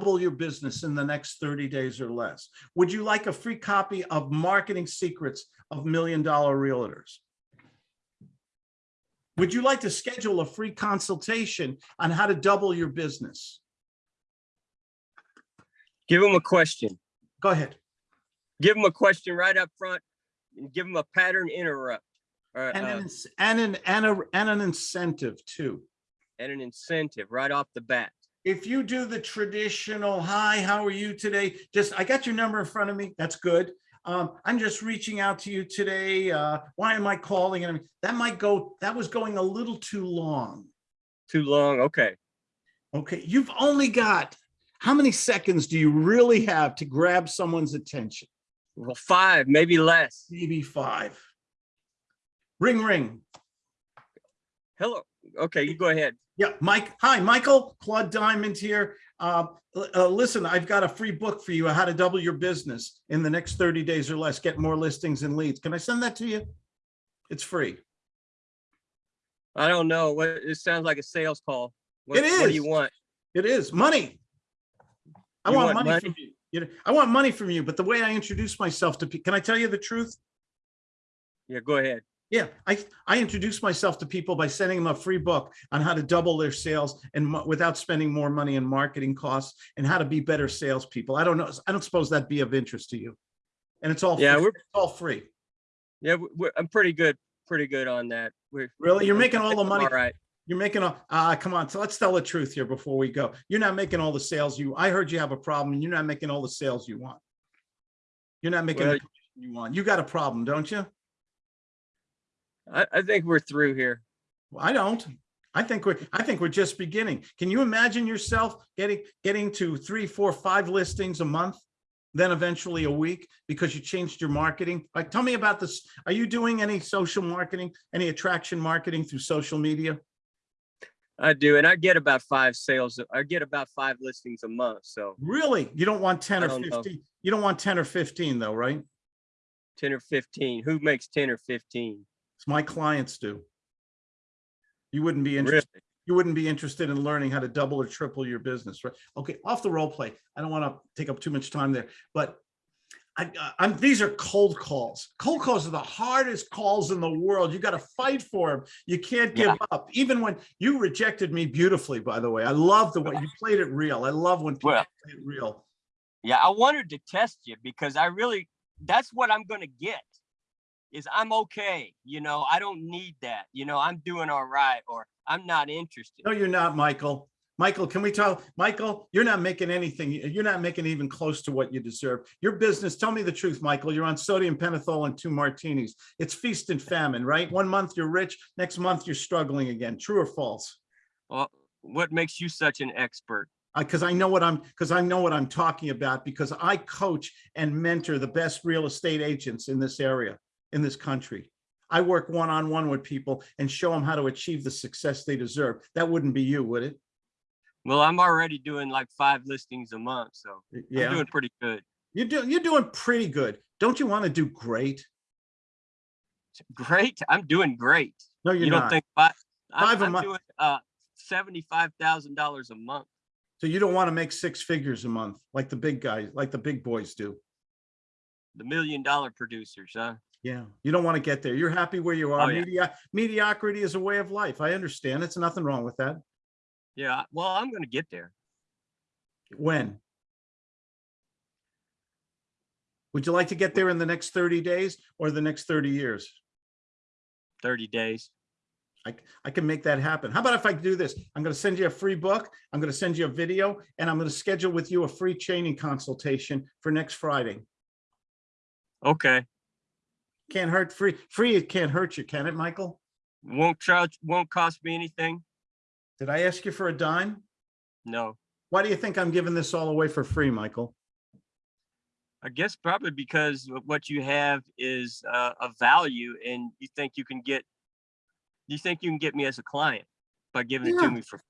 double your business in the next 30 days or less? Would you like a free copy of Marketing Secrets of Million Dollar Realtors? Would you like to schedule a free consultation on how to double your business? Give them a question. Go ahead. Give them a question right up front and give them a pattern interrupt. or, And uh, an, ins- and an, and a, and an incentive too. and an incentive right off the bat. If you do the traditional, hi, how are you today? Just, I got your number in front of me. That's good. Um, I'm just reaching out to you today. Uh, why am I calling? And that might go, that was going a little too long. Too long. Okay. Okay, you've only got, how many seconds do you really have to grab someone's attention? Well, five, maybe less. Maybe five. Ring, ring. Hello. Okay, you go ahead. Yeah, Mike. Hi, Michael. Claude Diamond here. Uh, uh, listen, I've got a free book for you, how to double your business in the next 30 days or less, get more listings and leads. Can I send that to you? It's free. I don't know. What it sounds like a sales call. What, It What do you want? It is money. I want, want money, money? from you. You know, I want money from you, but the way I introduce myself to people, can I tell you the truth? Yeah, go ahead. Yeah, I, I introduce myself to people by sending them a free book on how to double their sales and without spending more money in marketing costs and how to be better salespeople. I don't know. I don't suppose that'd be of interest to you. And it's all, Yeah, free. we're It's all free. yeah, I'm pretty good, pretty good on that. We're Really? You're making all the money. All right. You're making a, ah, come on. So let's tell the truth here before we go. You're not making all the sales you, I heard you have a problem and you're not making all the sales you want. You're not making the Well- commission you want. You got a problem, don't you? I, I think we're through here. Well, I don't. I think we're, I think we're just beginning. Can you imagine yourself getting, getting to three, four, five listings a month? Then eventually a week because you changed your marketing? Like, tell me about this. Are you doing any social marketing, any attraction marketing through social media? I do, and I get about five sales. I get about five listings a month. So Really? You don't want 10 I or don't know. 15? You don't want 10 or 15 though, right? ten or fifteen. Who makes ten or fifteen? My clients do. You wouldn't be Really? interested. You wouldn't be interested in learning how to double or triple your business, right? Okay, off the role play. I don't want to take up too much time there, but I, I'm, these are cold calls. Cold calls are the hardest calls in the world. You got to fight for them. You can't give Yeah. up. Even when you rejected me beautifully, by the way, I love the way you played it real. I love when people Well- play it real. Yeah, I wanted to test you because I really, that's what I'm gonna get. Is I'm okay, you know, I don't need that, you know, I'm doing all right, or I'm not interested. No, you're not, Michael. Michael, can we talk? Michael, you're not making anything, you're not making even close to what you deserve. Your business, tell me the truth, Michael, you're on sodium pentothal and two martinis. It's feast and famine, right? One month you're rich, next month you're struggling again. True or false? Well, what makes you such an expert? Because I know what I'm, because I know what I'm talking about, because I coach and mentor the best real estate agents in this area, in this country. I work one-on-one with people and show them how to achieve the success they deserve. That wouldn't be you, would it? Well, I'm already doing like five listings a month, so I'm doing pretty good. You're doing, you're doing pretty good. Don't you want to do great? Great, I'm doing great. No, you're You don't not. think five? Five a I'm, I'm month. doing uh seventy-five thousand dollars a month. So you don't want to make six figures a month like the big guys, like the big boys do. The million dollar producers, huh? Yeah, you don't want to get there. You're happy where you Oh, are. yeah. Media, mediocrity is a way of life. I understand. It's nothing wrong with that. Yeah, well, I'm gonna get there. When? Would you like to get there in the next 30 days or the next 30 years? Thirty days. I, I can make that happen. How about if I do this? I'm going to send you a free book. I'm going to send you a video and I'm going to schedule with you a free training consultation for next Friday. Okay, Can't hurt free. Free, it can't hurt you, can it, Michael? won't charge, won't cost me anything? Did I ask you for a dime? No. Why do you think I'm giving this all away for free, Michael? I guess probably because what you have is uh, a value and you think you can get, you think you can get me as a client by giving it to me for,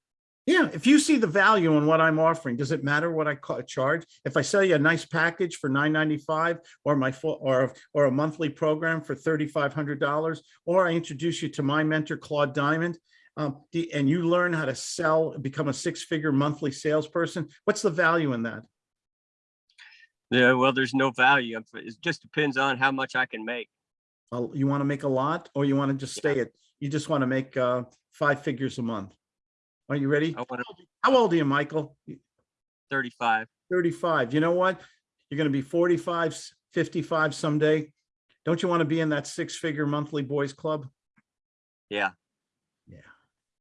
Yeah, if you see the value in what I'm offering, does it matter what I charge? If I sell you a nice package for $9.95 or my full or or a monthly program for $3,500, or I introduce you to my mentor, Claude Diamond, um, and you learn how to sell, become a six-figure monthly salesperson, what's the value in that? Yeah, well, there's no value. It just depends on how much I can make. Uh, You want to make a lot or you want to just stay at, you just want to make uh, five figures a month? Are you ready? Want How old are you, Michael? thirty-five. 35. You know what? You're going to be 45, 55 someday. Don't you want to be in that six-figure monthly boys club? Yeah. Yeah.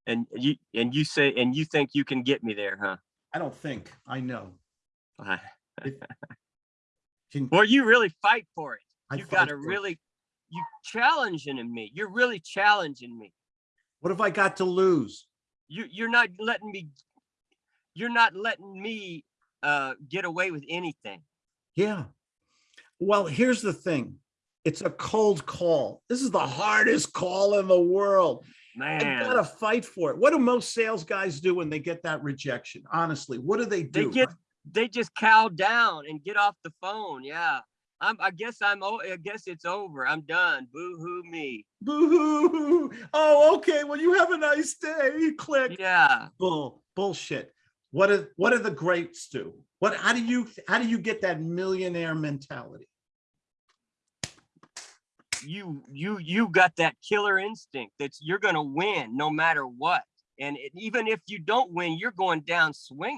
And you, and you say, and you think you can get me there, huh? I don't think, I know. Uh, Can, Well, you really fight for it. I You fight gotta really, you challenging me. You're really challenging me. What have I got to lose? You, you're not letting me, you're not letting me, uh, get away with anything. Yeah. Well, here's the thing. It's a cold call. This is the hardest call in the world. Man. I gotta fight for it. What do most sales guys do when they get that rejection? Honestly, what do they do? they get, they just cow down and get off the phone. Yeah. I'm, I guess I'm, oh, I guess it's over. I'm done. Boo hoo me. Boo-hoo. Oh, okay. Well, you have a nice day. Click. Yeah. Bull, bullshit. What do, what do the greats do? What, how do you, how do you get that millionaire mentality? you you you got that killer instinct that's you're gonna win no matter what and it, even if you don't win you're going down swinging